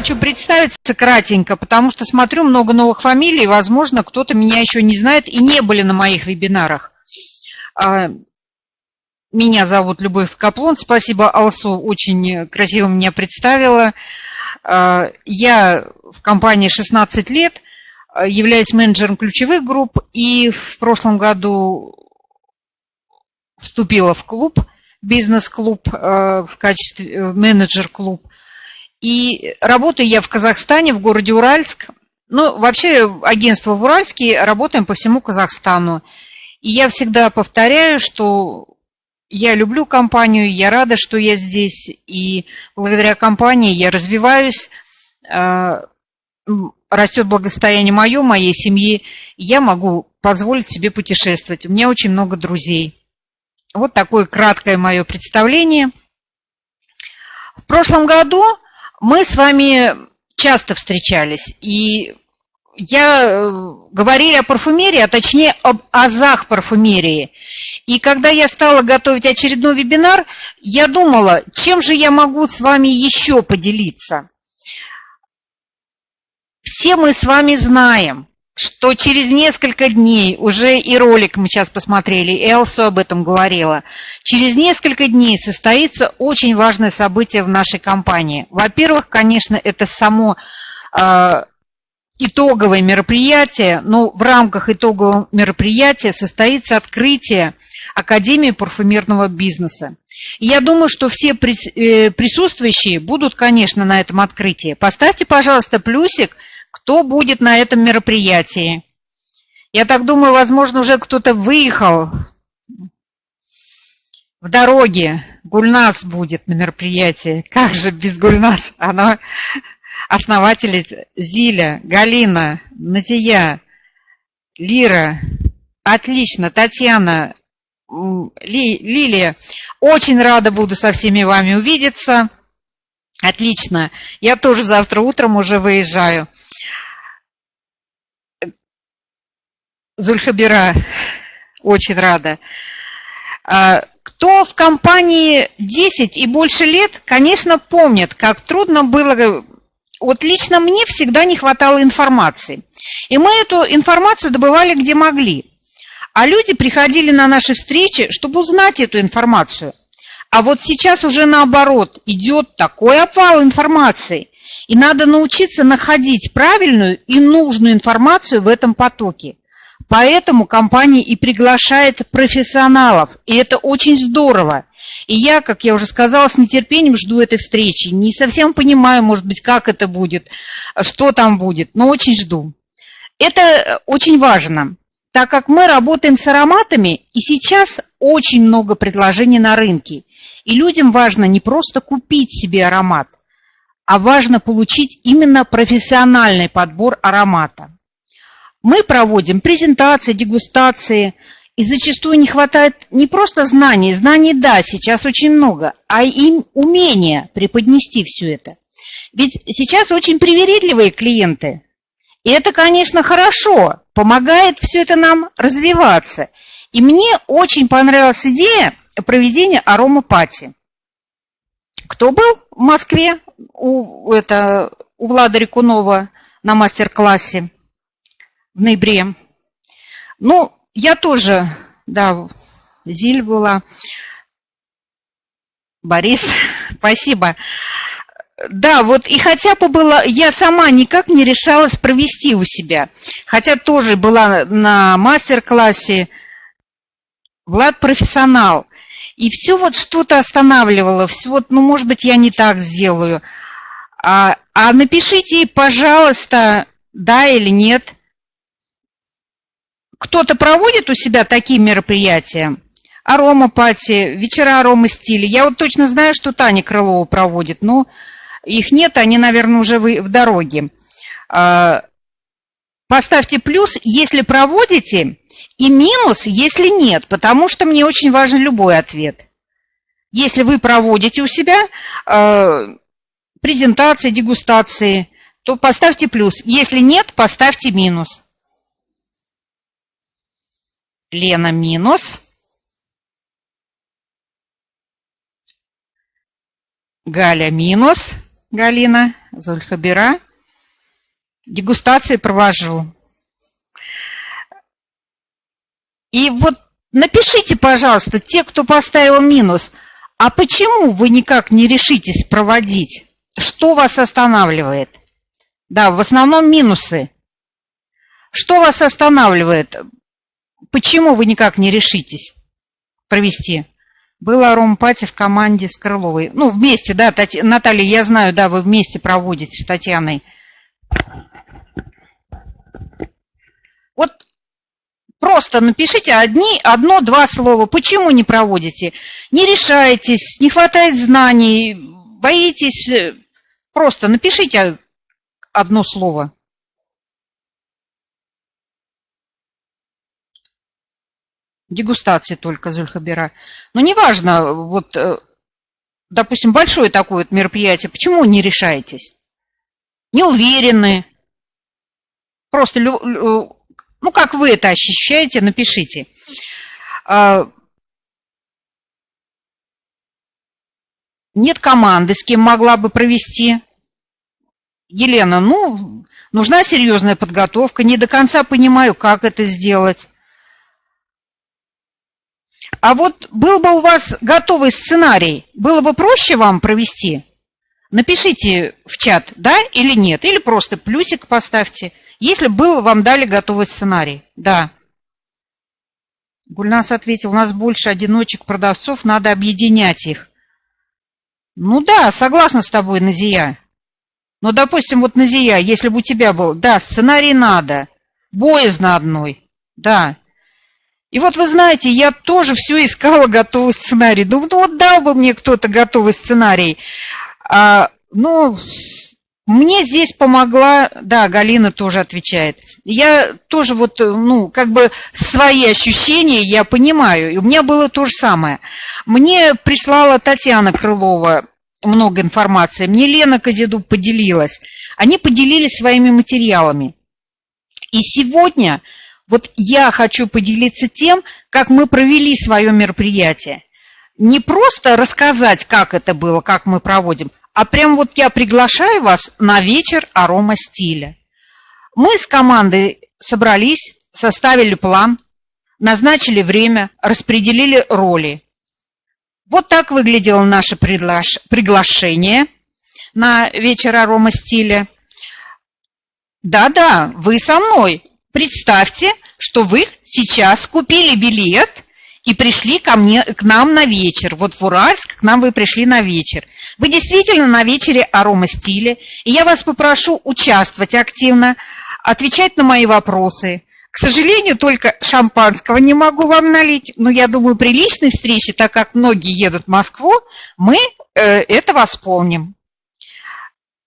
хочу представиться кратенько, потому что смотрю много новых фамилий, возможно, кто-то меня еще не знает и не были на моих вебинарах. А, меня зовут Любовь Каплон. Спасибо, Алсу, очень красиво меня представила. А, я в компании 16 лет, являюсь менеджером ключевых групп и в прошлом году вступила в клуб, бизнес-клуб в качестве э, менеджер-клуб. И работаю я в Казахстане, в городе Уральск. Ну, вообще агентство в Уральске, работаем по всему Казахстану. И я всегда повторяю, что я люблю компанию, я рада, что я здесь, и благодаря компании я развиваюсь, а, растет благосостояние мое, моей семьи, я могу позволить себе путешествовать. У меня очень много друзей. Вот такое краткое мое представление. В прошлом году мы с вами часто встречались, и я э, говорили о парфюмерии, а точнее об азах парфюмерии. И когда я стала готовить очередной вебинар, я думала, чем же я могу с вами еще поделиться. Все мы с вами знаем, что через несколько дней, уже и ролик мы сейчас посмотрели, Элсу об этом говорила, через несколько дней состоится очень важное событие в нашей компании. Во-первых, конечно, это само э, итоговое мероприятие, но в рамках итогового мероприятия состоится открытие Академии парфюмерного бизнеса. И я думаю, что все э, присутствующие будут, конечно, на этом открытии. Поставьте, пожалуйста, плюсик – кто будет на этом мероприятии. Я так думаю, возможно, уже кто-то выехал в дороге. Гульнас будет на мероприятии. Как же без Гульнас? Она основатель Зиля, Галина, Натия, Лира. Отлично, Татьяна, Ли, Лилия. Очень рада буду со всеми вами увидеться. Отлично. Я тоже завтра утром уже выезжаю. Зульхабира, очень рада. А, кто в компании 10 и больше лет, конечно, помнит, как трудно было... Вот лично мне всегда не хватало информации. И мы эту информацию добывали где могли. А люди приходили на наши встречи, чтобы узнать эту информацию. А вот сейчас уже наоборот, идет такой опал информации. И надо научиться находить правильную и нужную информацию в этом потоке. Поэтому компания и приглашает профессионалов, и это очень здорово. И я, как я уже сказала, с нетерпением жду этой встречи. Не совсем понимаю, может быть, как это будет, что там будет, но очень жду. Это очень важно, так как мы работаем с ароматами, и сейчас очень много предложений на рынке. И людям важно не просто купить себе аромат, а важно получить именно профессиональный подбор аромата. Мы проводим презентации, дегустации, и зачастую не хватает не просто знаний, знаний да, сейчас очень много, а и умения преподнести все это. Ведь сейчас очень привередливые клиенты, и это, конечно, хорошо, помогает все это нам развиваться. И мне очень понравилась идея проведения аромапати. Кто был в Москве у, это, у Влада Рекунова на мастер-классе? В ноябре. Ну, я тоже, да, Зиль была. Борис, спасибо. Да, вот и хотя бы было, я сама никак не решалась провести у себя. Хотя тоже была на мастер-классе. Влад профессионал. И все вот что-то останавливало, все вот, ну, может быть, я не так сделаю. А, а напишите, пожалуйста, да или нет – кто-то проводит у себя такие мероприятия? Аромапати, вечера арома стиля. Я вот точно знаю, что Таня Крылова проводит, но их нет, они, наверное, уже в дороге. А, поставьте плюс, если проводите, и минус, если нет, потому что мне очень важен любой ответ. Если вы проводите у себя а, презентации, дегустации, то поставьте плюс. Если нет, поставьте минус. Лена минус. Галя минус. Галина, Зульхабира. Дегустации провожу. И вот напишите, пожалуйста, те, кто поставил минус, а почему вы никак не решитесь проводить? Что вас останавливает? Да, в основном минусы. Что вас останавливает? Почему вы никак не решитесь провести? Была ромпати в команде с Крыловой. Ну, вместе, да, Тати... Наталья, я знаю, да, вы вместе проводите с Татьяной. Вот просто напишите одни, одно-два слова. Почему не проводите? Не решаетесь, не хватает знаний, боитесь. Просто напишите одно слово. Дегустации только Зульхабира. Но неважно, вот, э, допустим, большое такое вот мероприятие, почему не решаетесь? Не уверены. Просто, ну, как вы это ощущаете, напишите. А, нет команды, с кем могла бы провести. Елена, ну, нужна серьезная подготовка, не до конца понимаю, как это сделать. А вот был бы у вас готовый сценарий, было бы проще вам провести? Напишите в чат, да или нет, или просто плюсик поставьте, если был, вам дали готовый сценарий. Да. Гульнас ответил, у нас больше одиночек-продавцов, надо объединять их. Ну да, согласна с тобой, Назия. Но, допустим, вот Назия, если бы у тебя был, да, сценарий надо, боязно одной, да. И вот вы знаете, я тоже все искала готовый сценарий. Ну, вот дал бы мне кто-то готовый сценарий. А, ну, мне здесь помогла, да, Галина тоже отвечает. Я тоже вот, ну, как бы свои ощущения я понимаю. И у меня было то же самое. Мне прислала Татьяна Крылова много информации. Мне Лена Козеду поделилась. Они поделились своими материалами. И сегодня вот я хочу поделиться тем, как мы провели свое мероприятие. Не просто рассказать, как это было, как мы проводим, а прям вот я приглашаю вас на вечер арома стиля. Мы с командой собрались, составили план, назначили время, распределили роли. Вот так выглядело наше приглашение на вечер арома стиля. Да-да, вы со мной. Представьте, что вы сейчас купили билет и пришли ко мне, к нам на вечер. Вот в Уральск к нам вы пришли на вечер. Вы действительно на вечере арома стиля, и я вас попрошу участвовать активно, отвечать на мои вопросы. К сожалению, только шампанского не могу вам налить, но я думаю, при личной встрече, так как многие едут в Москву, мы э, это восполним.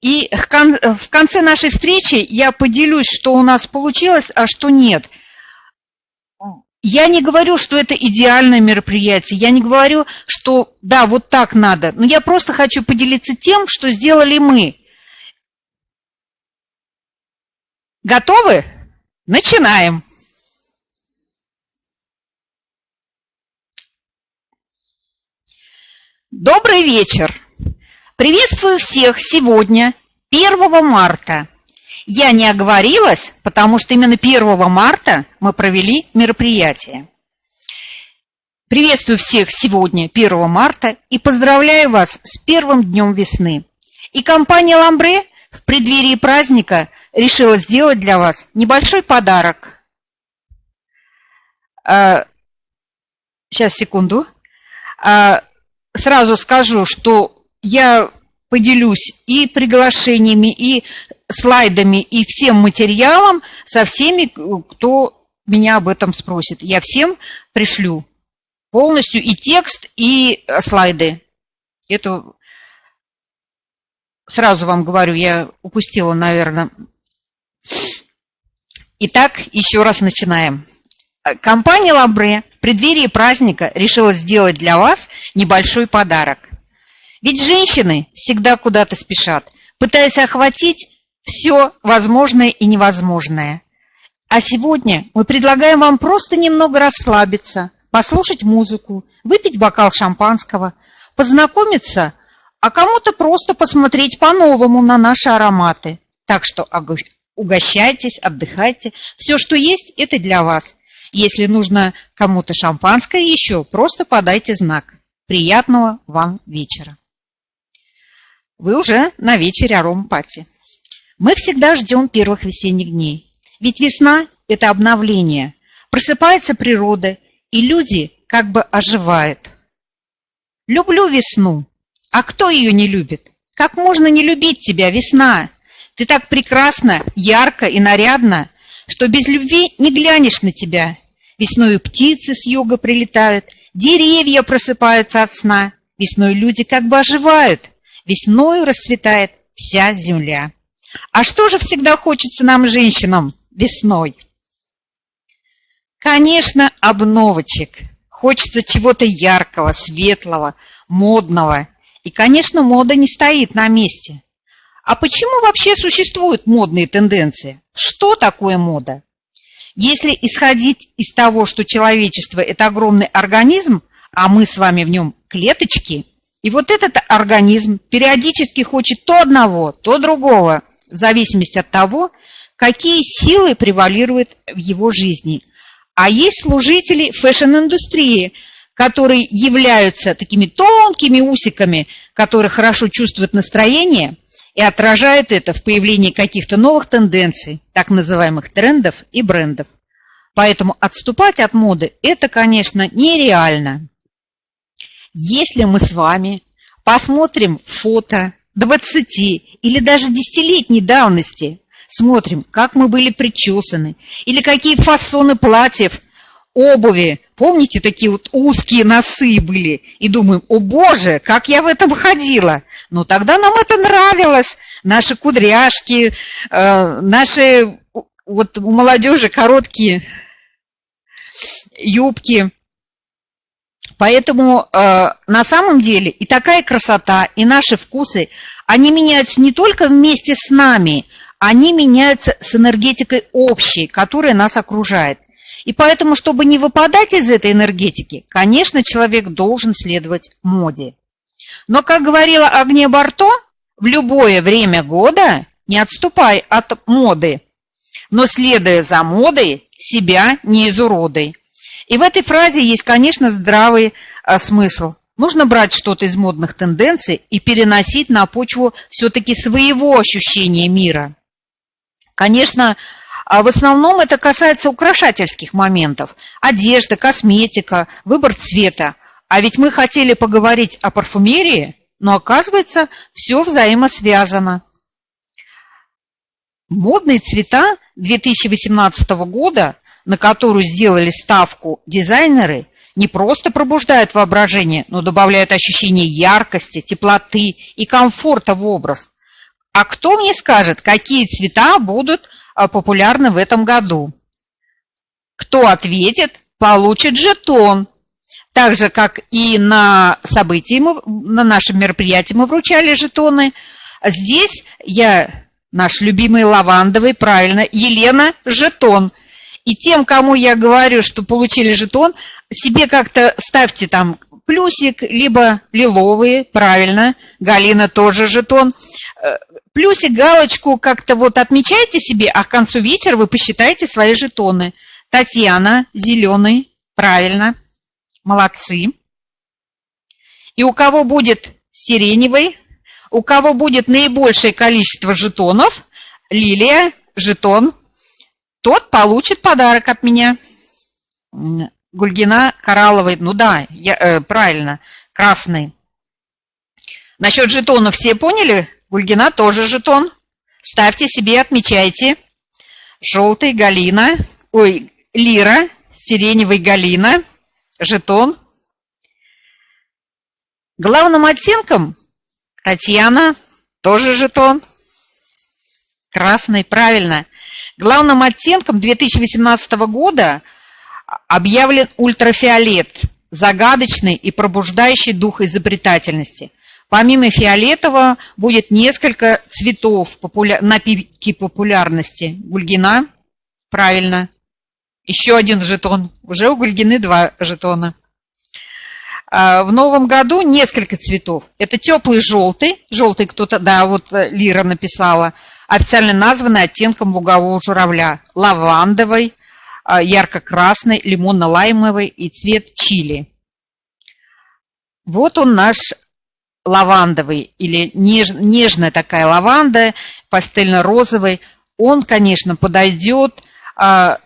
И в конце нашей встречи я поделюсь, что у нас получилось, а что нет. Я не говорю, что это идеальное мероприятие, я не говорю, что да, вот так надо, но я просто хочу поделиться тем, что сделали мы. Готовы? Начинаем. Добрый вечер. Приветствую всех сегодня, 1 марта. Я не оговорилась, потому что именно 1 марта мы провели мероприятие. Приветствую всех сегодня, 1 марта, и поздравляю вас с первым днем весны. И компания «Ламбре» в преддверии праздника решила сделать для вас небольшой подарок. А, сейчас, секунду. А, сразу скажу, что я поделюсь и приглашениями, и слайдами, и всем материалом со всеми, кто меня об этом спросит. Я всем пришлю полностью и текст, и слайды. Это сразу вам говорю, я упустила, наверное. Итак, еще раз начинаем. Компания Лабре в преддверии праздника решила сделать для вас небольшой подарок. Ведь женщины всегда куда-то спешат, пытаясь охватить все возможное и невозможное. А сегодня мы предлагаем вам просто немного расслабиться, послушать музыку, выпить бокал шампанского, познакомиться а кому-то просто посмотреть по-новому на наши ароматы. Так что угощайтесь, отдыхайте. Все, что есть, это для вас. Если нужно кому-то шампанское еще, просто подайте знак. Приятного вам вечера. Вы уже на вечере аромпати. Мы всегда ждем первых весенних дней. Ведь весна – это обновление. Просыпается природа, и люди как бы оживают. Люблю весну. А кто ее не любит? Как можно не любить тебя, весна? Ты так прекрасна, ярко и нарядно, что без любви не глянешь на тебя. Весною птицы с юга прилетают, деревья просыпаются от сна. Весной люди как бы оживают, весною расцветает вся земля. А что же всегда хочется нам, женщинам, весной? Конечно, обновочек. Хочется чего-то яркого, светлого, модного. И, конечно, мода не стоит на месте. А почему вообще существуют модные тенденции? Что такое мода? Если исходить из того, что человечество – это огромный организм, а мы с вами в нем клеточки, и вот этот организм периодически хочет то одного, то другого, в зависимости от того, какие силы превалируют в его жизни – а есть служители fashion-индустрии, которые являются такими тонкими усиками, которые хорошо чувствуют настроение и отражают это в появлении каких-то новых тенденций, так называемых трендов и брендов. Поэтому отступать от моды – это, конечно, нереально. Если мы с вами посмотрим фото 20 или даже 10-летней давности смотрим, как мы были причесаны, или какие фасоны платьев, обуви. Помните, такие вот узкие носы были? И думаем, о боже, как я в этом ходила. Ну, тогда нам это нравилось. Наши кудряшки, э, наши, вот у молодежи короткие юбки. Поэтому э, на самом деле и такая красота, и наши вкусы, они меняются не только вместе с нами, они меняются с энергетикой общей, которая нас окружает. И поэтому, чтобы не выпадать из этой энергетики, конечно, человек должен следовать моде. Но, как говорила Агния Барто, в любое время года не отступай от моды, но, следуя за модой, себя не изуродой. И в этой фразе есть, конечно, здравый а, смысл. Нужно брать что-то из модных тенденций и переносить на почву все-таки своего ощущения мира. Конечно, а в основном это касается украшательских моментов. Одежда, косметика, выбор цвета. А ведь мы хотели поговорить о парфюмерии, но оказывается, все взаимосвязано. Модные цвета 2018 года, на которую сделали ставку дизайнеры, не просто пробуждают воображение, но добавляют ощущение яркости, теплоты и комфорта в образ. А кто мне скажет, какие цвета будут а, популярны в этом году? Кто ответит, получит жетон. Так же, как и на событии, мы, на нашем мероприятии мы вручали жетоны. Здесь я, наш любимый лавандовый, правильно, Елена, жетон. И тем, кому я говорю, что получили жетон, себе как-то ставьте там плюсик, либо лиловые, правильно, Галина тоже жетон. Э, плюсик, галочку как-то вот отмечайте себе, а к концу вечера вы посчитаете свои жетоны. Татьяна, зеленый, правильно, молодцы. И у кого будет сиреневый, у кого будет наибольшее количество жетонов, Лилия, жетон, тот получит подарок от меня. Гульгина коралловый, ну да, я, э, правильно, красный. Насчет жетонов все поняли? Гульгина тоже жетон. Ставьте себе, отмечайте. Желтый Галина, ой, Лира, сиреневый Галина, жетон. Главным оттенком Татьяна, тоже жетон. Красный, правильно. Главным оттенком 2018 года – объявлен ультрафиолет, загадочный и пробуждающий дух изобретательности. Помимо фиолетового будет несколько цветов на пике популярности. Гульгина, правильно. Еще один жетон. Уже у Гульгины два жетона. а, в новом году несколько цветов. Это теплый желтый, желтый кто-то, да, вот э, Лира написала, официально названный оттенком лугового журавля, лавандовый, а, ярко-красный, лимонно-лаймовый и цвет чили. Вот он наш лавандовый или неж, нежная такая лаванда, пастельно-розовый. Он, конечно, подойдет а,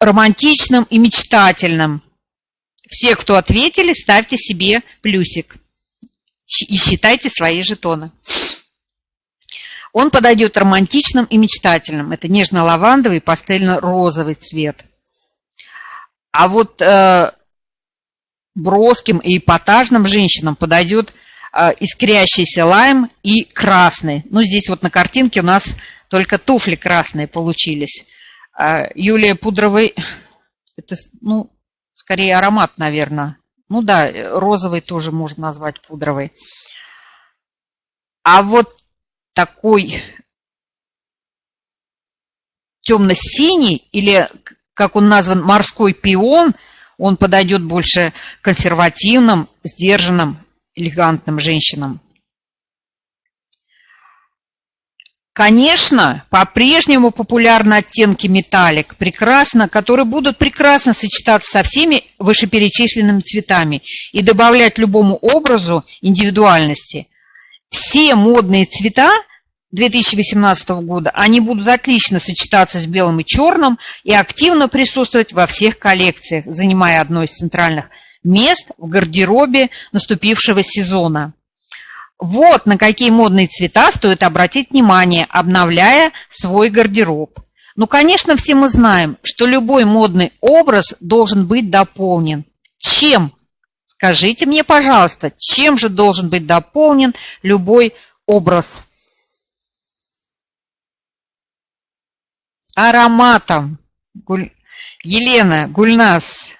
романтичным и мечтательным. Все, кто ответили, ставьте себе плюсик и считайте свои жетоны. Он подойдет романтичным и мечтательным. Это нежно-лавандовый, пастельно-розовый цвет. А вот э, броским и эпатажным женщинам подойдет э, искрящийся лайм и красный. Ну, здесь вот на картинке у нас только туфли красные получились. А Юлия Пудровой, это, ну, скорее аромат, наверное. Ну да, розовый тоже можно назвать пудровый. А вот такой темно-синий или, как он назван, морской пион, он подойдет больше консервативным, сдержанным, элегантным женщинам. Конечно, по-прежнему популярны оттенки металлик, прекрасно, которые будут прекрасно сочетаться со всеми вышеперечисленными цветами и добавлять любому образу индивидуальности. Все модные цвета 2018 года, они будут отлично сочетаться с белым и черным и активно присутствовать во всех коллекциях, занимая одно из центральных мест в гардеробе наступившего сезона. Вот на какие модные цвета стоит обратить внимание, обновляя свой гардероб. Ну, конечно, все мы знаем, что любой модный образ должен быть дополнен. Чем? Скажите мне, пожалуйста, чем же должен быть дополнен любой образ? Ароматом. Гуль... Елена, Гульнас,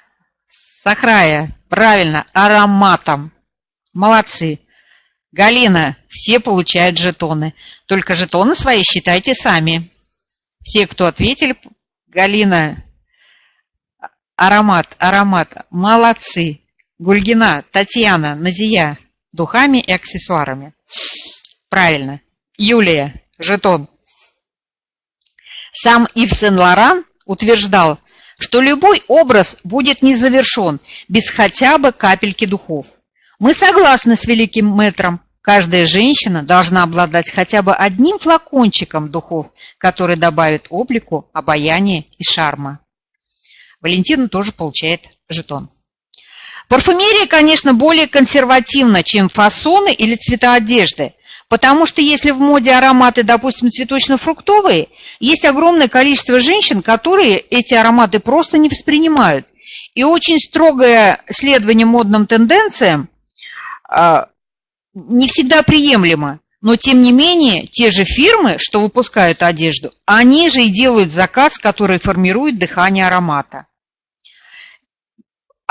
Сахрая, правильно, ароматом. Молодцы. Галина, все получают жетоны. Только жетоны свои считайте сами. Все, кто ответили, Галина, аромат, аромат, молодцы. Гульгина, Татьяна, Назия, духами и аксессуарами. Правильно. Юлия, жетон. Сам Ив Сен-Лоран утверждал, что любой образ будет не завершен без хотя бы капельки духов. Мы согласны с великим мэтром. Каждая женщина должна обладать хотя бы одним флакончиком духов, который добавит облику обаяния и шарма. Валентина тоже получает жетон. Парфюмерия, конечно, более консервативна, чем фасоны или цвета одежды, потому что если в моде ароматы, допустим, цветочно-фруктовые, есть огромное количество женщин, которые эти ароматы просто не воспринимают. И очень строгое следование модным тенденциям а, не всегда приемлемо. Но, тем не менее, те же фирмы, что выпускают одежду, они же и делают заказ, который формирует дыхание аромата.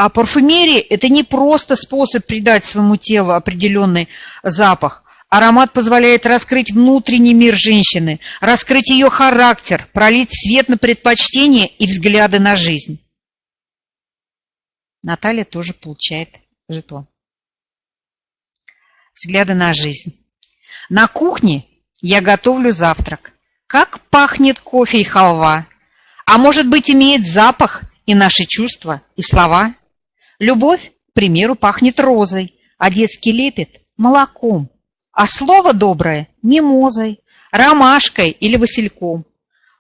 А парфюмерия – это не просто способ придать своему телу определенный запах. Аромат позволяет раскрыть внутренний мир женщины, раскрыть ее характер, пролить свет на предпочтения и взгляды на жизнь. Наталья тоже получает жетон взгляды на жизнь. На кухне я готовлю завтрак. Как пахнет кофе и халва. А может быть, имеет запах и наши чувства, и слова. Любовь, к примеру, пахнет розой, а детский лепет – молоком. А слово доброе – мимозой, ромашкой или васильком.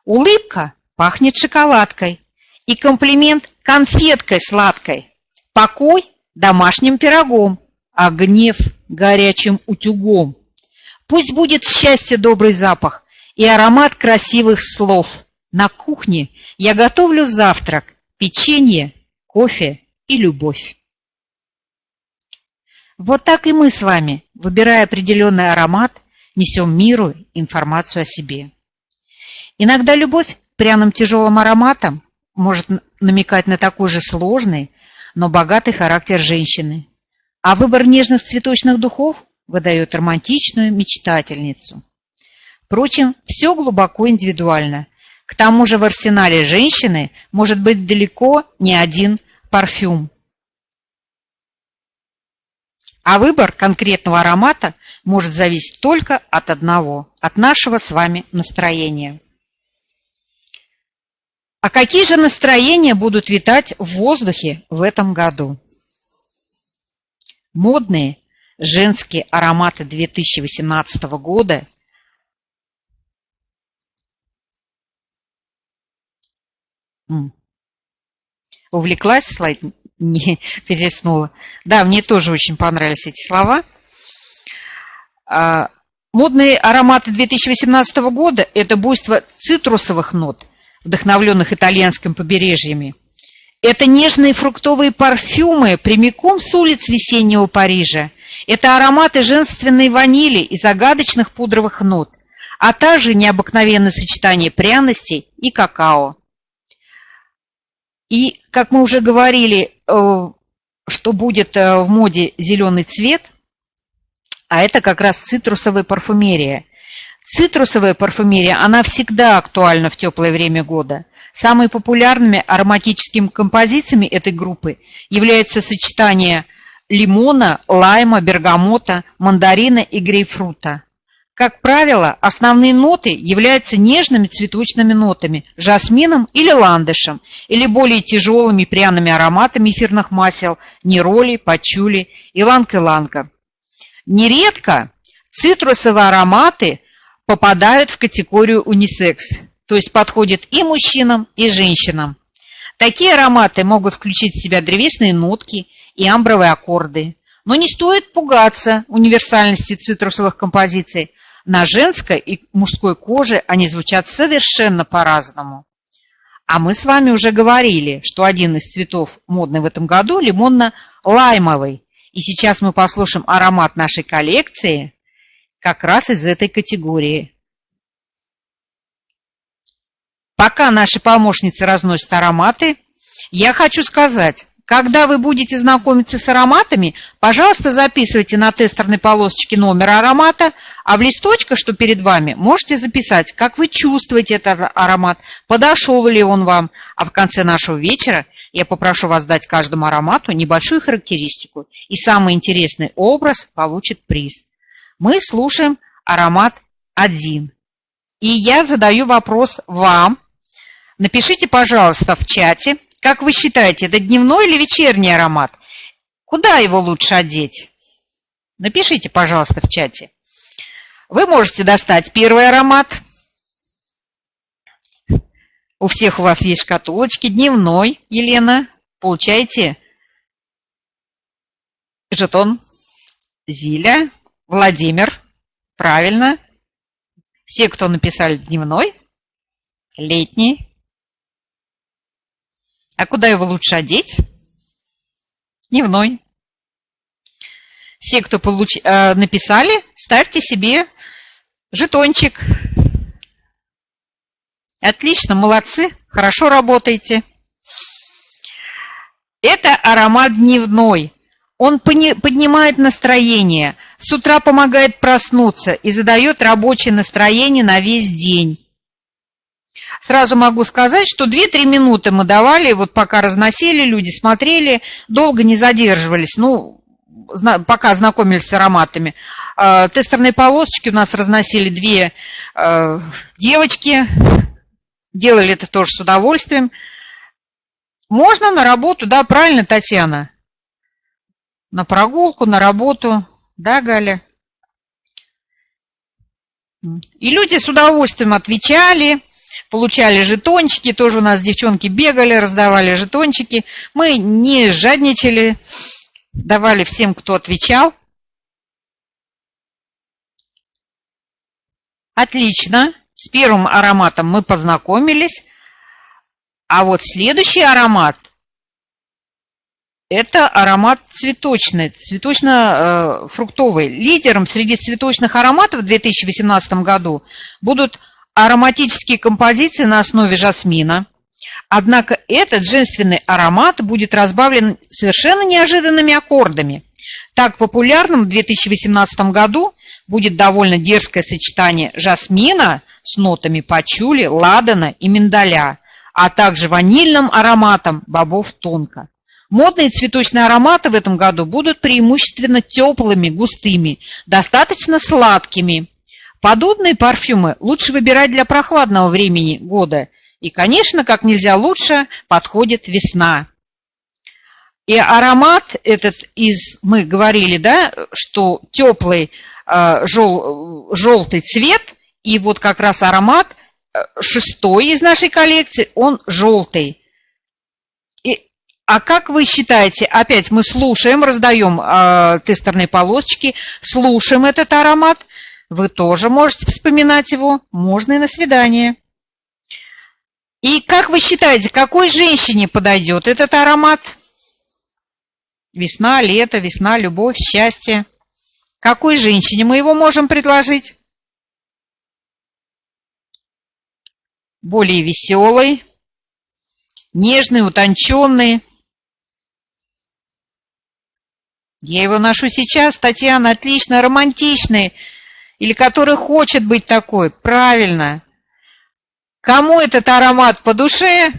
Улыбка пахнет шоколадкой, и комплимент – конфеткой сладкой. Покой – домашним пирогом, а гнев горячим утюгом. Пусть будет счастье добрый запах и аромат красивых слов. На кухне я готовлю завтрак, печенье, кофе и любовь. Вот так и мы с вами, выбирая определенный аромат, несем миру информацию о себе. Иногда любовь пряным тяжелым ароматом может намекать на такой же сложный, но богатый характер женщины, а выбор нежных цветочных духов выдает романтичную мечтательницу. Впрочем, все глубоко индивидуально. К тому же в арсенале женщины может быть далеко не один парфюм. А выбор конкретного аромата может зависеть только от одного, от нашего с вами настроения. А какие же настроения будут витать в воздухе в этом году? Модные женские ароматы 2018 года Увлеклась слайд, не перелистнула. Да, мне тоже очень понравились эти слова. А, модные ароматы 2018 года – это буйство цитрусовых нот, вдохновленных итальянским побережьями. Это нежные фруктовые парфюмы прямиком с улиц весеннего Парижа. Это ароматы женственной ванили и загадочных пудровых нот, а также необыкновенное сочетание пряностей и какао. И, как мы уже говорили, э, что будет э, в моде зеленый цвет, а это как раз цитрусовая парфюмерия. Цитрусовая парфюмерия, она всегда актуальна в теплое время года. Самыми популярными ароматическими композициями этой группы являются сочетание лимона, лайма, бергамота, мандарина и грейпфрута. Как правило, основные ноты являются нежными цветочными нотами, жасмином или ландышем, или более тяжелыми пряными ароматами эфирных масел, нероли, пачули, иланг-иланга. Нередко цитрусовые ароматы попадают в категорию унисекс, то есть подходят и мужчинам, и женщинам. Такие ароматы могут включить в себя древесные нотки и амбровые аккорды. Но не стоит пугаться универсальности цитрусовых композиций, на женской и мужской коже они звучат совершенно по-разному. А мы с вами уже говорили, что один из цветов модный в этом году лимонно-лаймовый. И сейчас мы послушаем аромат нашей коллекции как раз из этой категории. Пока наши помощницы разносят ароматы, я хочу сказать, когда вы будете знакомиться с ароматами, пожалуйста, записывайте на тестерной полосочке номер аромата, а в листочках, что перед вами, можете записать, как вы чувствуете этот аромат, подошел ли он вам. А в конце нашего вечера я попрошу вас дать каждому аромату небольшую характеристику, и самый интересный образ получит приз. Мы слушаем аромат 1. И я задаю вопрос вам. Напишите, пожалуйста, в чате, как вы считаете, это дневной или вечерний аромат? Куда его лучше одеть? Напишите, пожалуйста, в чате. Вы можете достать первый аромат. У всех у вас есть шкатулочки. Дневной, Елена. Получаете жетон. Зиля. Владимир. Правильно. Все, кто написали дневной, летний, а куда его лучше одеть? Дневной. Все, кто получ... э, написали, ставьте себе жетончик. Отлично, молодцы, хорошо работаете. Это аромат дневной. Он поднимает настроение, с утра помогает проснуться и задает рабочее настроение на весь день. Сразу могу сказать, что 2-3 минуты мы давали, вот пока разносили, люди смотрели, долго не задерживались, ну, пока знакомились с ароматами. А, тестерные полосочки у нас разносили две а, девочки, делали это тоже с удовольствием. Можно на работу, да, правильно, Татьяна? На прогулку, на работу, да, Галя? И люди с удовольствием отвечали, получали жетончики, тоже у нас девчонки бегали, раздавали жетончики. Мы не жадничали, давали всем, кто отвечал. Отлично. С первым ароматом мы познакомились. А вот следующий аромат – это аромат цветочный, цветочно-фруктовый. Лидером среди цветочных ароматов в 2018 году будут ароматические композиции на основе жасмина. Однако этот женственный аромат будет разбавлен совершенно неожиданными аккордами. Так популярным в 2018 году будет довольно дерзкое сочетание жасмина с нотами пачули, ладана и миндаля, а также ванильным ароматом бобов тонко. Модные цветочные ароматы в этом году будут преимущественно теплыми, густыми, достаточно сладкими. Подобные парфюмы лучше выбирать для прохладного времени года. И, конечно, как нельзя лучше подходит весна. И аромат этот из, мы говорили, да, что теплый э, жел, желтый цвет, и вот как раз аромат э, шестой из нашей коллекции, он желтый. И, а как вы считаете, опять мы слушаем, раздаем э, тестерные полосочки, слушаем этот аромат, вы тоже можете вспоминать его, можно и на свидание. И как вы считаете, какой женщине подойдет этот аромат? Весна, лето, весна, любовь, счастье. Какой женщине мы его можем предложить? Более веселый, нежный, утонченный. Я его ношу сейчас, Татьяна, отлично, романтичный. Или который хочет быть такой, правильно. Кому этот аромат по душе,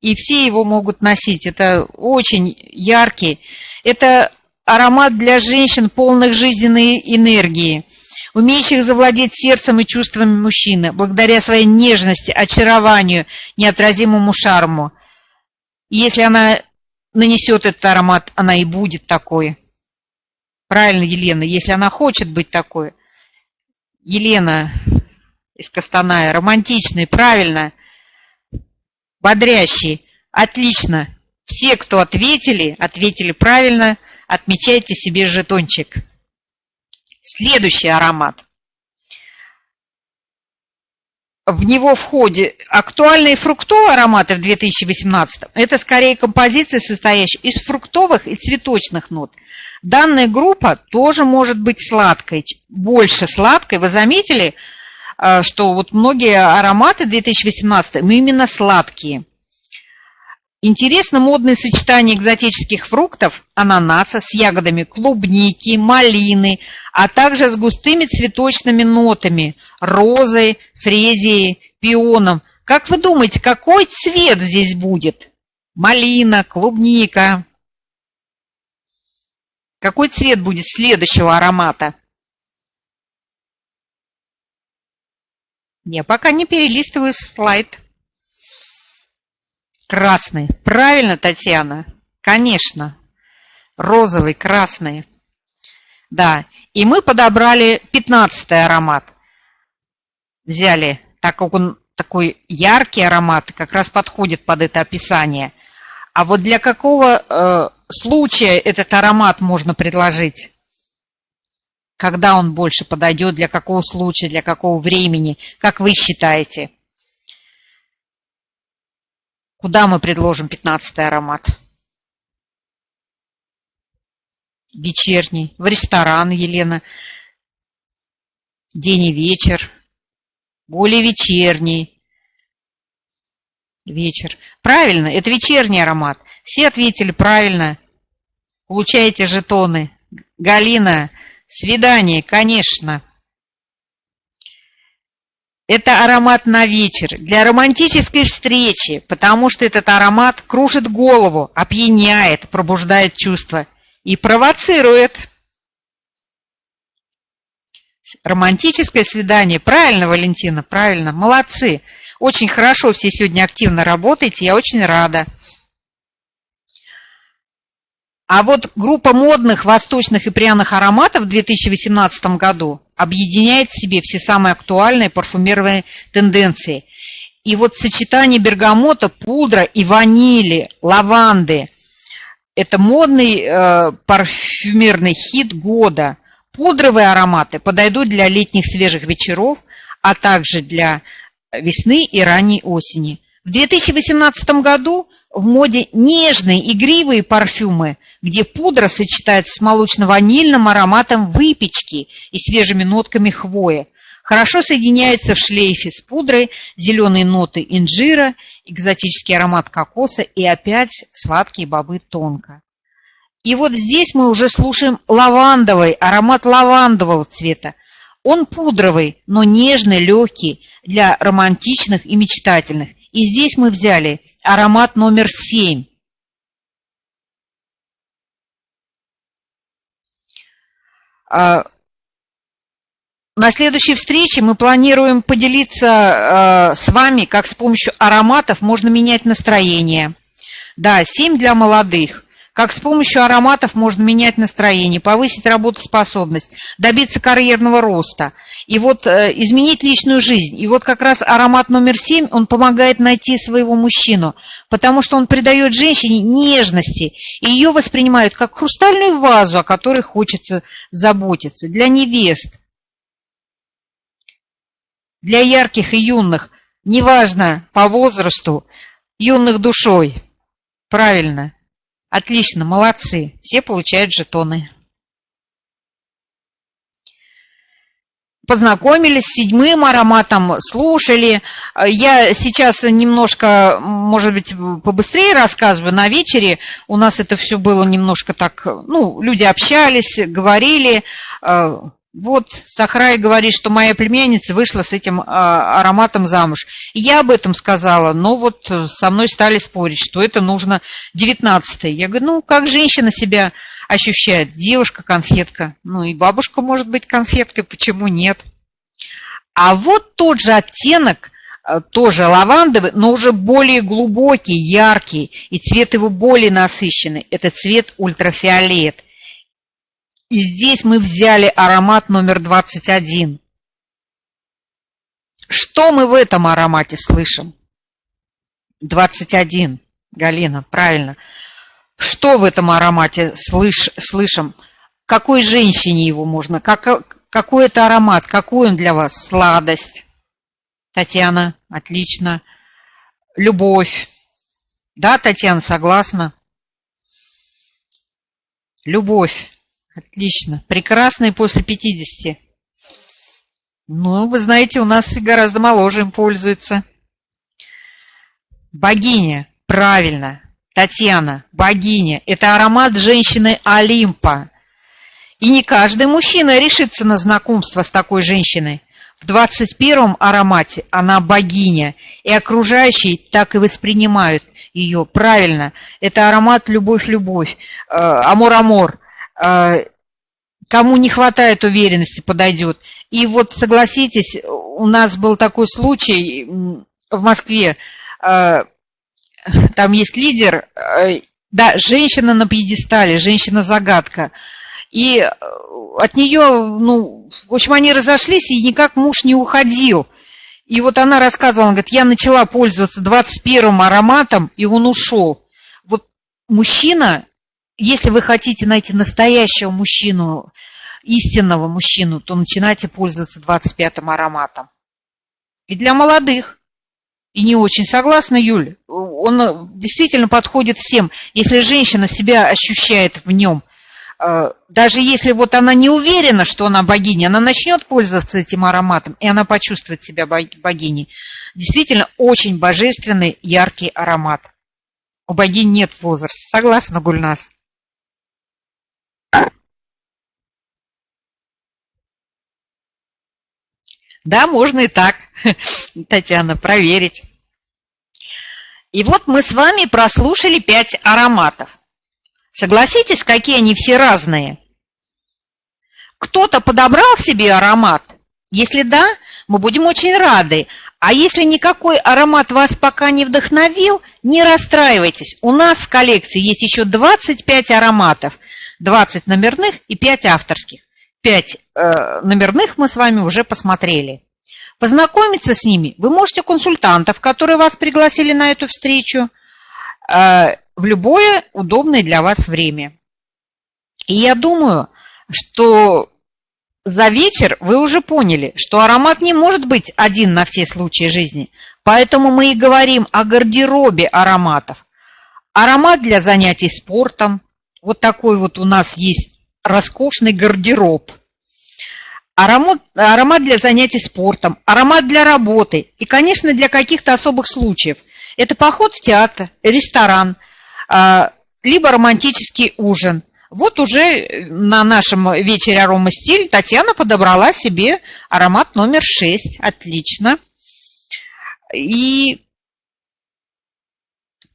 и все его могут носить. Это очень яркий. Это аромат для женщин, полных жизненной энергии, умеющих завладеть сердцем и чувствами мужчины, благодаря своей нежности, очарованию, неотразимому шарму. Если она нанесет этот аромат, она и будет такой. Правильно, Елена, если она хочет быть такой. Елена из Костаная, романтичный, правильно, бодрящий, отлично. Все, кто ответили, ответили правильно, отмечайте себе жетончик. Следующий аромат. В него входят актуальные фруктовые ароматы в 2018. Это скорее композиции, состоящие из фруктовых и цветочных нот. Данная группа тоже может быть сладкой, больше сладкой. Вы заметили, э, что вот многие ароматы 2018 именно сладкие. Интересно модное сочетание экзотических фруктов, ананаса с ягодами клубники, малины, а также с густыми цветочными нотами, розой, фрезией, пионом. Как вы думаете, какой цвет здесь будет? Малина, клубника. Какой цвет будет следующего аромата? Я пока не перелистываю слайд. Красный. Правильно, Татьяна? Конечно. Розовый, красный. Да. И мы подобрали 15 аромат. Взяли, так как он такой яркий аромат, как раз подходит под это описание. А вот для какого э, случая этот аромат можно предложить? Когда он больше подойдет, для какого случая, для какого времени, как вы считаете? Куда мы предложим 15 аромат? Вечерний. В ресторан, Елена. День и вечер. Более вечерний. Вечер. Правильно, это вечерний аромат. Все ответили правильно. Получаете жетоны. Галина, свидание, конечно. Это аромат на вечер, для романтической встречи, потому что этот аромат кружит голову, опьяняет, пробуждает чувства и провоцирует. Романтическое свидание. Правильно, Валентина, правильно. Молодцы. Очень хорошо все сегодня активно работаете, я очень рада. А вот группа модных восточных и пряных ароматов в 2018 году объединяет в себе все самые актуальные парфюмерные тенденции. И вот сочетание бергамота, пудра и ванили, лаванды – это модный э, парфюмерный хит года. Пудровые ароматы подойдут для летних свежих вечеров, а также для весны и ранней осени. В 2018 году в моде нежные игривые парфюмы, где пудра сочетается с молочно-ванильным ароматом выпечки и свежими нотками хвои. Хорошо соединяется в шлейфе с пудрой зеленые ноты инжира, экзотический аромат кокоса и опять сладкие бобы тонко. И вот здесь мы уже слушаем лавандовый, аромат лавандового цвета. Он пудровый, но нежный, легкий, для романтичных и мечтательных. И здесь мы взяли аромат номер 7. А, на следующей встрече мы планируем поделиться а, с вами, как с помощью ароматов можно менять настроение. Да, 7 для молодых как с помощью ароматов можно менять настроение, повысить работоспособность, добиться карьерного роста и вот э, изменить личную жизнь. И вот как раз аромат номер семь, он помогает найти своего мужчину, потому что он придает женщине нежности, и ее воспринимают как хрустальную вазу, о которой хочется заботиться. Для невест, для ярких и юных, неважно по возрасту, юных душой. Правильно. Отлично, молодцы. Все получают жетоны. Познакомились с седьмым ароматом, слушали. Я сейчас немножко, может быть, побыстрее рассказываю. На вечере у нас это все было немножко так, ну, люди общались, говорили. Вот Сахрай говорит, что моя племянница вышла с этим а, ароматом замуж. Я об этом сказала, но вот со мной стали спорить, что это нужно 19 -е. Я говорю, ну как женщина себя ощущает? Девушка-конфетка. Ну и бабушка может быть конфеткой, почему нет? А вот тот же оттенок, а, тоже лавандовый, но уже более глубокий, яркий, и цвет его более насыщенный. Это цвет ультрафиолет. И здесь мы взяли аромат номер 21. Что мы в этом аромате слышим? 21. Галина, правильно. Что в этом аромате слыш, слышим? Какой женщине его можно? Как, какой это аромат? Какой он для вас? Сладость. Татьяна, отлично. Любовь. Да, Татьяна, согласна? Любовь. Отлично. Прекрасные после 50. Ну, вы знаете, у нас гораздо моложе им пользуется. Богиня. Правильно. Татьяна. Богиня. Это аромат женщины Олимпа. И не каждый мужчина решится на знакомство с такой женщиной. В 21-м аромате она богиня, и окружающие так и воспринимают ее. Правильно, это аромат «Любовь-любовь», «Amor Amor». А, кому не хватает уверенности, подойдет. И вот согласитесь, у нас был такой случай в Москве, а, там есть лидер, а, да, женщина на пьедестале, женщина-загадка. И от нее, ну, в общем, они разошлись, и никак муж не уходил. И вот она рассказывала, она говорит, я начала пользоваться 21 ароматом, и он ушел. Вот мужчина если вы хотите найти настоящего мужчину, истинного мужчину, то начинайте пользоваться 25-м ароматом. И для молодых. И не очень согласна, Юль. Он действительно подходит всем. Если женщина себя ощущает в нем, э, даже если вот она не уверена, что она богиня, она начнет пользоваться этим ароматом, и она почувствует себя богиней. Действительно, очень божественный, яркий аромат. У богинь нет возраста. Согласна, Гульнас? Да, можно и так, Татьяна, проверить. И вот мы с вами прослушали пять ароматов. Согласитесь, какие они все разные? Кто-то подобрал себе аромат? Если да, мы будем очень рады. А если никакой аромат вас пока не вдохновил, не расстраивайтесь. У нас в коллекции есть еще 25 ароматов, 20 номерных и 5 авторских. 5 э, номерных мы с вами уже посмотрели. Познакомиться с ними вы можете консультантов, которые вас пригласили на эту встречу, э, в любое удобное для вас время. И я думаю, что за вечер вы уже поняли, что аромат не может быть один на все случаи жизни. Поэтому мы и говорим о гардеробе ароматов. Аромат для занятий спортом. Вот такой вот у нас есть роскошный гардероб. Аромат, аромат для занятий спортом, аромат для работы и, конечно, для каких-то особых случаев. Это поход в театр, ресторан, а, либо романтический ужин. Вот уже на нашем вечере арома стиль Татьяна подобрала себе аромат номер 6. Отлично. И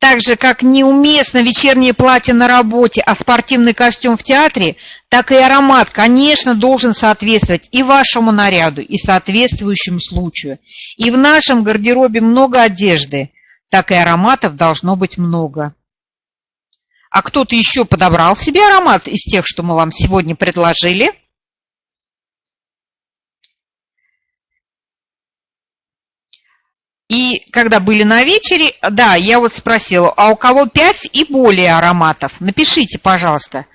так же, как неуместно вечернее платье на работе, а спортивный костюм в театре, так и аромат, конечно, должен соответствовать и вашему наряду, и соответствующему случаю. И в нашем гардеробе много одежды, так и ароматов должно быть много. А кто-то еще подобрал себе аромат из тех, что мы вам сегодня предложили? И когда были на вечере, да, я вот спросила, а у кого 5 и более ароматов? Напишите, пожалуйста.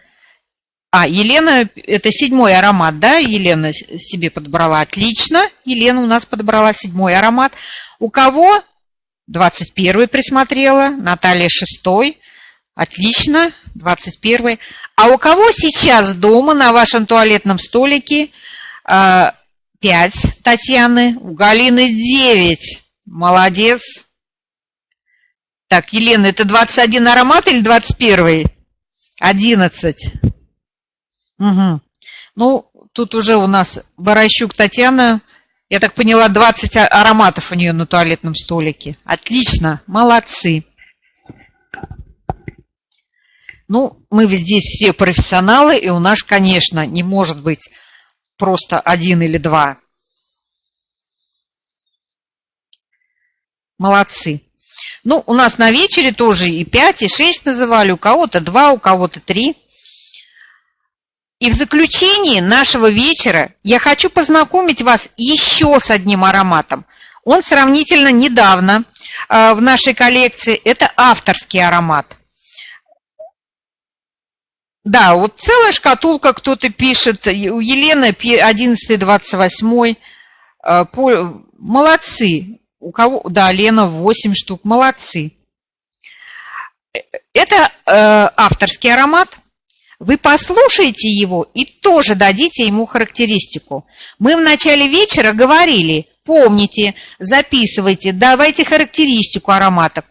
А, Елена, это седьмой аромат, да? Елена себе подобрала. Отлично. Елена у нас подобрала седьмой аромат. У кого? 21 присмотрела. Наталья шестой. Отлично. 21 А у кого сейчас дома на вашем туалетном столике 5 а, Татьяны? У Галины 9. Молодец. Так, Елена, это 21 аромат или 21? 11. Угу. Ну, тут уже у нас Борощук Татьяна, я так поняла, 20 а, ароматов у нее на туалетном столике. Отлично, молодцы. Ну, мы здесь все профессионалы, и у нас, конечно, не может быть просто один или два. Молодцы. Ну, у нас на вечере тоже и 5, и 6 называли, у кого-то 2, у кого-то 3. И в заключении нашего вечера я хочу познакомить вас еще с одним ароматом. Он сравнительно недавно э, в нашей коллекции. Это авторский аромат. Да, вот целая шкатулка кто-то пишет. У Елены 11-28. Э, молодцы. У кого? Да, Лена 8 штук. Молодцы. Это э, авторский аромат. Вы послушаете его и тоже дадите ему характеристику. Мы в начале вечера говорили, помните, записывайте, давайте характеристику ароматов.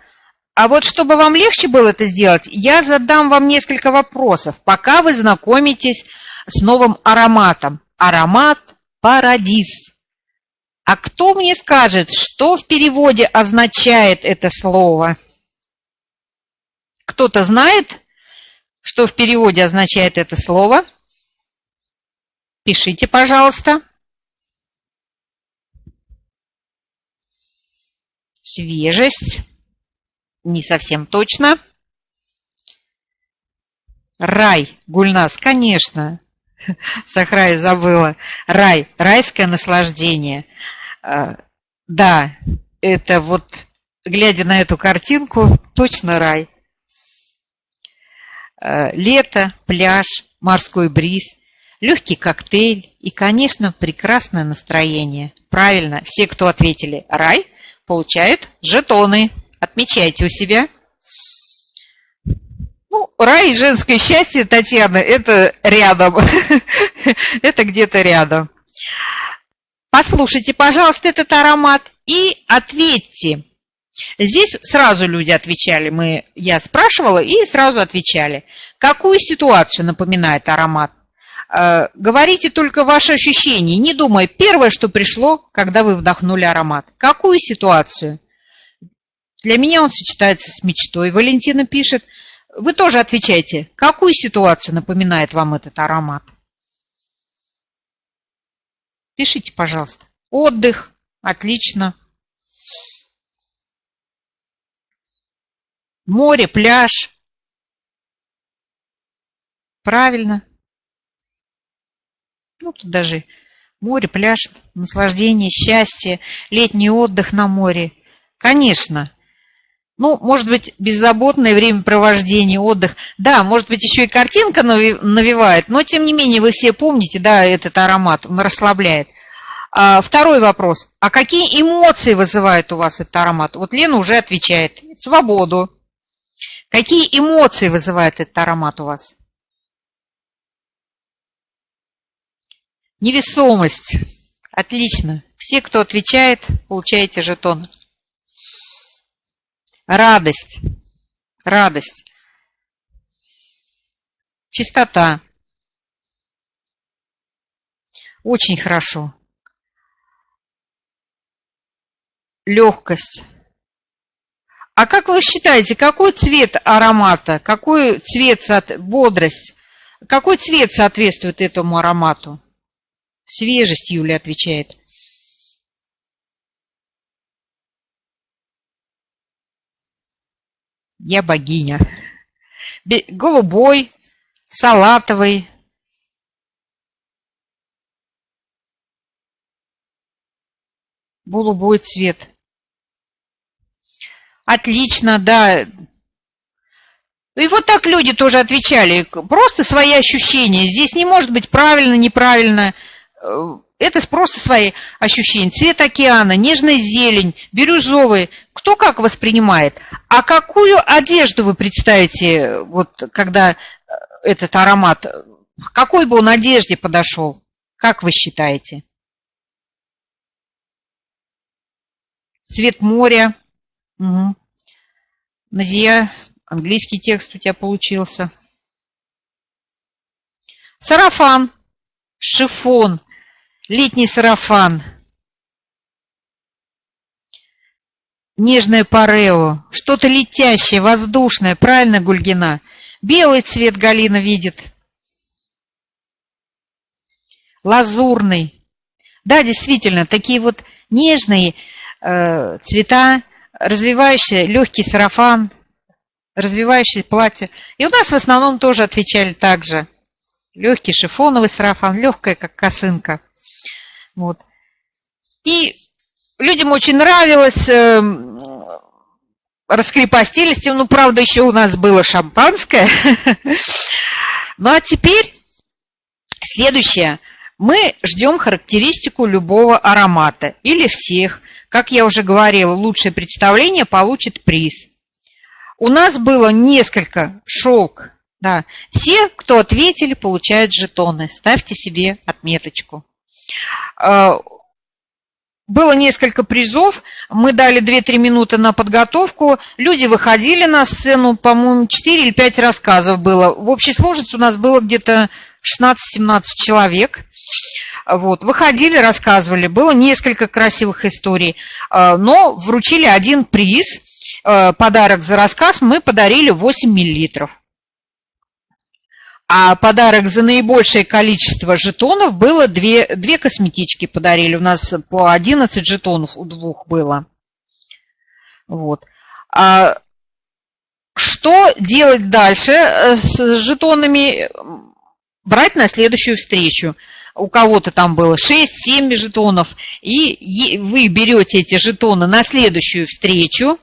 А вот чтобы вам легче было это сделать, я задам вам несколько вопросов, пока вы знакомитесь с новым ароматом. Аромат «Парадис». А кто мне скажет, что в переводе означает это слово? Кто-то знает, что в переводе означает это слово? Пишите, пожалуйста. Свежесть. Не совсем точно. Рай, Гульнас, конечно. Сахрай забыла. Рай, райское наслаждение. А, да, это вот, глядя на эту картинку, точно рай. А, лето, пляж, морской бриз, легкий коктейль и, конечно, прекрасное настроение. Правильно, все, кто ответили «рай», получают жетоны. Отмечайте у себя. Ну, рай и женское счастье, Татьяна, это рядом. это где-то рядом. Послушайте, пожалуйста, этот аромат и ответьте. Здесь сразу люди отвечали, мы, я спрашивала и сразу отвечали. Какую ситуацию напоминает аромат? Э, говорите только ваши ощущения, не думая, первое, что пришло, когда вы вдохнули аромат. Какую ситуацию? Для меня он сочетается с мечтой. Валентина пишет, вы тоже отвечайте, какую ситуацию напоминает вам этот аромат? Пишите, пожалуйста. Отдых. Отлично. Море, пляж. Правильно. Ну, тут даже море, пляж, наслаждение, счастье, летний отдых на море. Конечно. Ну, может быть, беззаботное времяпровождение, отдых. Да, может быть, еще и картинка навевает, но, тем не менее, вы все помните, да, этот аромат, он расслабляет. А, второй вопрос. А какие эмоции вызывает у вас этот аромат? Вот Лена уже отвечает. Свободу. Какие эмоции вызывает этот аромат у вас? Невесомость. Отлично. Все, кто отвечает, получаете жетон. Радость. Радость. Чистота. Очень хорошо. Легкость. А как вы считаете, какой цвет аромата, какой цвет, бодрость, какой цвет соответствует этому аромату? Свежесть, Юля отвечает. Я богиня. Голубой, салатовый. Голубой цвет. Отлично, да. И вот так люди тоже отвечали. Просто свои ощущения. Здесь не может быть правильно, неправильно. Это просто свои ощущения. Цвет океана, нежная зелень, бирюзовый. Кто как воспринимает. А какую одежду вы представите, вот когда э, этот аромат, какой бы он одежде подошел? Как вы считаете? Цвет моря. Угу. Назия, английский текст у тебя получился. Сарафан, шифон, летний сарафан, нежное парео, что-то летящее, воздушное, правильно, Гульгина? Белый цвет Галина видит. Лазурный. Да, действительно, такие вот нежные э, цвета, развивающие легкий сарафан, развивающее платье. И у нас в основном тоже отвечали так же. Легкий шифоновый сарафан, легкая, как косынка. Вот. И людям очень нравилось, э, раскрепостились. Ну, правда, еще у нас было шампанское. Ну, а теперь следующее. Мы ждем характеристику любого аромата или всех. Как я уже говорила, лучшее представление получит приз. У нас было несколько шелк. Да. Все, кто ответили, получают жетоны. Ставьте себе отметочку. А, было несколько призов, мы дали 2-3 минуты на подготовку, люди выходили на сцену, по-моему, 4 или 5 рассказов было. В общей сложности у нас было где-то 16-17 человек. Вот, выходили, рассказывали, было несколько красивых историй, а, но вручили один приз, а, подарок за рассказ мы подарили 8 миллилитров. А подарок за наибольшее количество жетонов было две, две косметички подарили. У нас по 11 жетонов у двух было. Вот. А что делать дальше э, с жетонами? Брать на следующую встречу. У кого-то там было 6-7 жетонов. И вы берете эти жетоны на следующую встречу.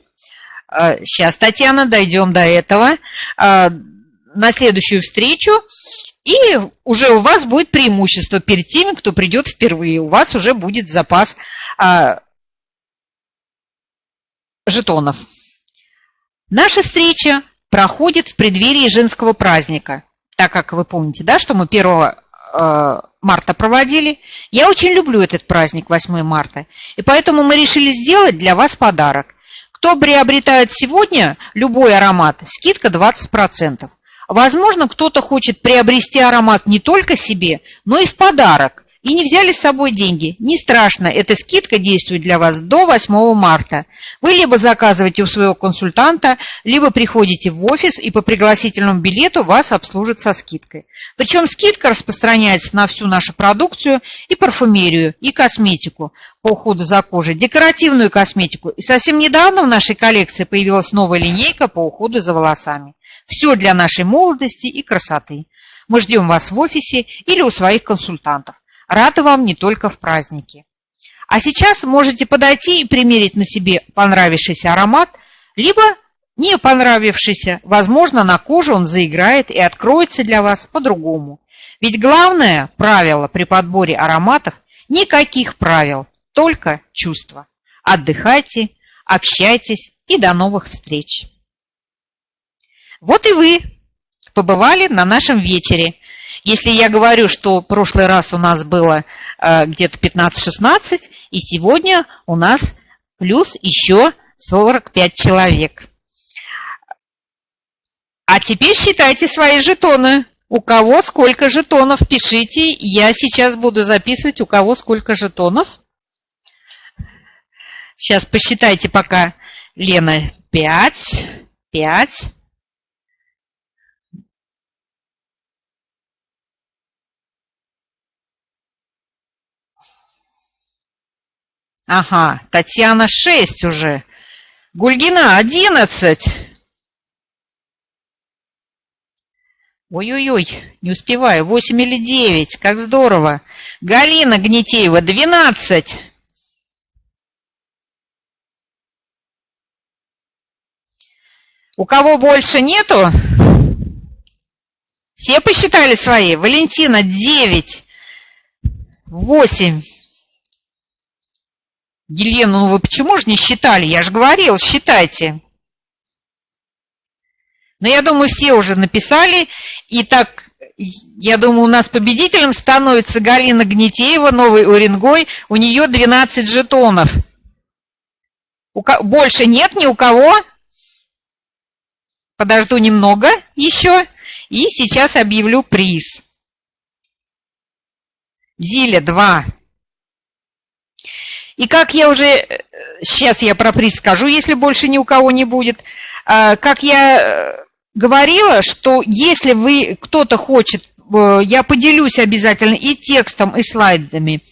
Сейчас, а, Татьяна, дойдем до этого а, на следующую встречу, и уже у вас будет преимущество перед теми, кто придет впервые. У вас уже будет запас а, жетонов. Наша встреча проходит в преддверии женского праздника, так как вы помните, да, что мы 1 а, марта проводили. Я очень люблю этот праздник, 8 марта, и поэтому мы решили сделать для вас подарок. Кто приобретает сегодня любой аромат, скидка 20%. Возможно, кто-то хочет приобрести аромат не только себе, но и в подарок. И не взяли с собой деньги. Не страшно, эта скидка действует для вас до 8 марта. Вы либо заказываете у своего консультанта, либо приходите в офис и по пригласительному билету вас обслужат со скидкой. Причем скидка распространяется на всю нашу продукцию и парфюмерию, и косметику по уходу за кожей, декоративную косметику. И совсем недавно в нашей коллекции появилась новая линейка по уходу за волосами. Все для нашей молодости и красоты. Мы ждем вас в офисе или у своих консультантов. Рада вам не только в праздники. А сейчас можете подойти и примерить на себе понравившийся аромат, либо не понравившийся. Возможно, на коже он заиграет и откроется для вас по-другому. Ведь главное правило при подборе ароматов – никаких правил, только чувства. Отдыхайте, общайтесь и до новых встреч! Вот и вы побывали на нашем вечере. Если я говорю, что в прошлый раз у нас было э, где-то 15-16, и сегодня у нас плюс еще 45 человек. А теперь считайте свои жетоны. У кого сколько жетонов, пишите. Я сейчас буду записывать, у кого сколько жетонов. Сейчас посчитайте пока. Лена, 5, 5, Ага, Татьяна 6 уже. Гульгина 11. Ой-ой-ой, не успеваю. 8 или 9. Как здорово. Галина Гнетеева 12. У кого больше нету? Все посчитали свои? Валентина 9. 8. Елена, ну вы почему же не считали? Я же говорил, считайте. Но я думаю, все уже написали. И так, я думаю, у нас победителем становится Галина Гнетеева, Новый Уренгой. У нее 12 жетонов. У ко... Больше нет ни у кого. Подожду немного еще. И сейчас объявлю приз. Зиля 2. И как я уже, сейчас я про приз скажу, если больше ни у кого не будет, а, как я э, говорила, что если вы, кто-то хочет, э, я поделюсь обязательно и текстом, и слайдами,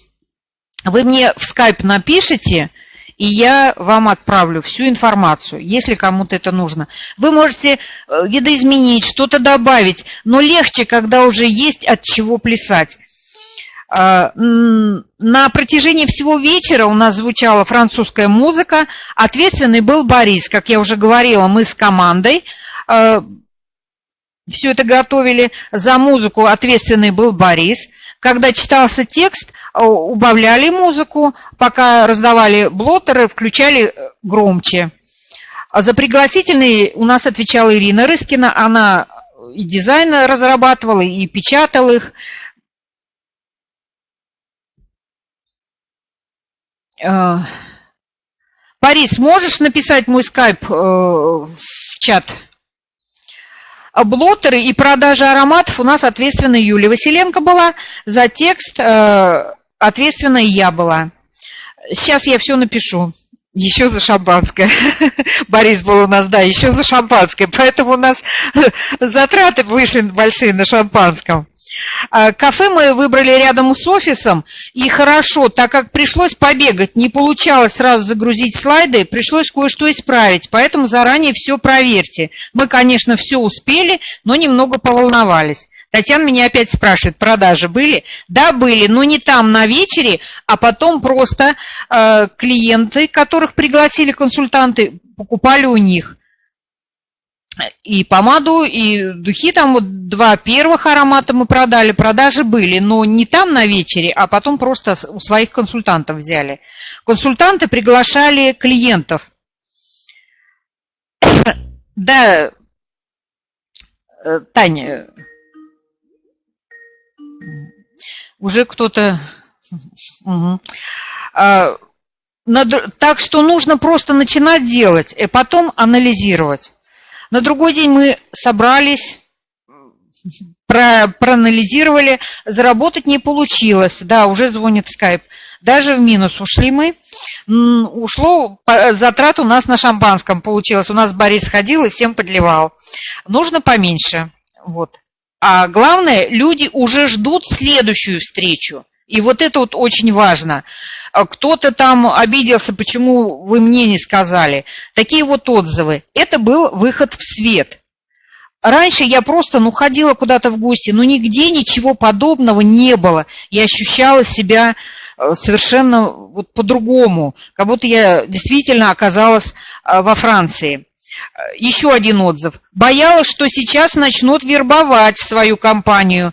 вы мне в скайп напишите, и я вам отправлю всю информацию, если кому-то это нужно. Вы можете э, видоизменить, что-то добавить, но легче, когда уже есть от чего плясать. А, на протяжении всего вечера у нас звучала французская музыка. Ответственный был Борис. Как я уже говорила, мы с командой а, все это готовили. За музыку ответственный был Борис. Когда читался текст, а, убавляли музыку, пока раздавали блотеры, включали громче. За пригласительные у нас отвечала Ирина Рыскина. Она и дизайн разрабатывала, и печатала их. Борис, можешь написать мой скайп э, в чат? Блотеры и продажа ароматов у нас ответственна Юлия Василенко была, за текст э, ответственна я была. Сейчас я все напишу. Еще за шампанское. Борис был у нас, да, еще за шампанское. Поэтому у нас затраты вышли большие на шампанском. А, кафе мы выбрали рядом с офисом, и хорошо, так как пришлось побегать, не получалось сразу загрузить слайды, пришлось кое-что исправить, поэтому заранее все проверьте. Мы, конечно, все успели, но немного поволновались. Татьяна меня опять спрашивает, продажи были? Да, были, но не там на вечере, а потом просто э, клиенты, которых пригласили консультанты, покупали у них и помаду, и духи. Там вот два первых аромата мы продали, продажи были, но не там на вечере, а потом просто у своих консультантов взяли. Консультанты приглашали клиентов. Да, э, Таня, уже кто-то... Угу. А, так что нужно просто начинать делать, и потом анализировать. На другой день мы собрались, про, проанализировали, заработать не получилось. Да, уже звонит скайп. Даже в минус ушли мы. Ушло, затрат у нас на шампанском получилось. У нас Борис ходил и всем подливал. Нужно поменьше. Вот. А главное, люди уже ждут следующую встречу. И вот это вот очень важно. А кто-то там обиделся, почему вы мне не сказали. Такие вот отзывы. Это был выход в свет. Раньше я просто, ну, ходила куда-то в гости, но нигде ничего подобного не было. Я ощущала себя э, совершенно вот по-другому, как будто я действительно оказалась э, во Франции. Еще один отзыв. Боялась, что сейчас начнут вербовать в свою компанию,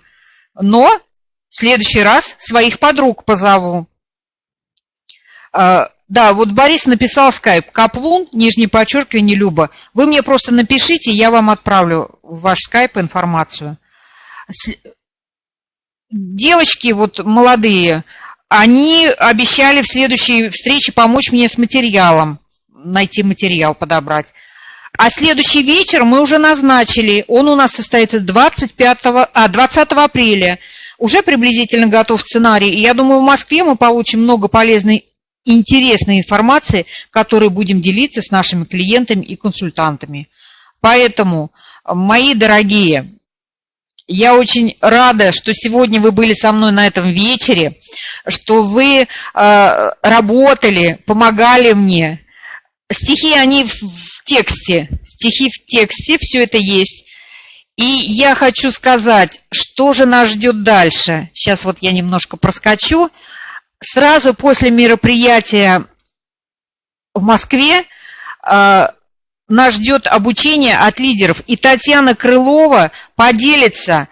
но в следующий раз своих подруг позову. А, да, вот Борис написал скайп. Каплун, нижнее подчеркивание, Люба. Вы мне просто напишите, я вам отправлю в ваш скайп информацию. Девочки вот молодые, они обещали в следующей встрече помочь мне с материалом, найти материал, подобрать. А следующий вечер мы уже назначили, он у нас состоится 25, а, 20 апреля. Уже приблизительно готов сценарий. И я думаю, в Москве мы получим много полезной интересной информации, которой будем делиться с нашими клиентами и консультантами. Поэтому, мои дорогие, Я очень рада, что сегодня вы были со мной на этом вечере, что вы э, работали, помогали мне. Стихи, они в, тексте, стихи в тексте, все это есть. И я хочу сказать, что же нас ждет дальше. Сейчас вот я немножко проскочу. Сразу после мероприятия в Москве э, нас ждет обучение от лидеров. И Татьяна Крылова поделится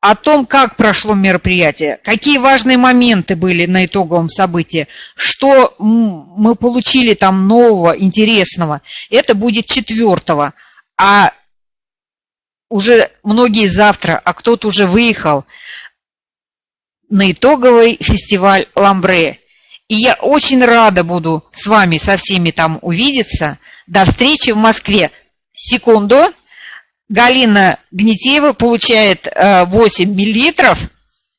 о том, как прошло мероприятие, какие важные моменты были на итоговом событии, что мы получили там нового, интересного. Это будет четвертого. А уже многие завтра, а кто-то уже выехал на итоговый фестиваль «Ламбре». И я очень рада буду с вами, со всеми там увидеться. До встречи в Москве. Секунду. Галина Гнетеева получает 8 э, миллилитров.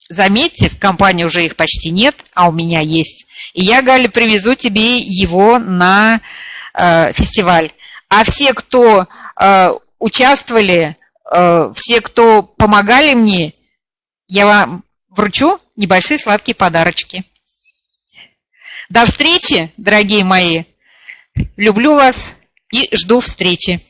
Заметьте, в компании уже их почти нет, а у меня есть. И я, Галя, привезу тебе его на э, фестиваль. А все, кто э, участвовали, все, кто помогали мне, я вам вручу небольшие сладкие подарочки. До встречи, дорогие мои. Люблю вас и жду встречи.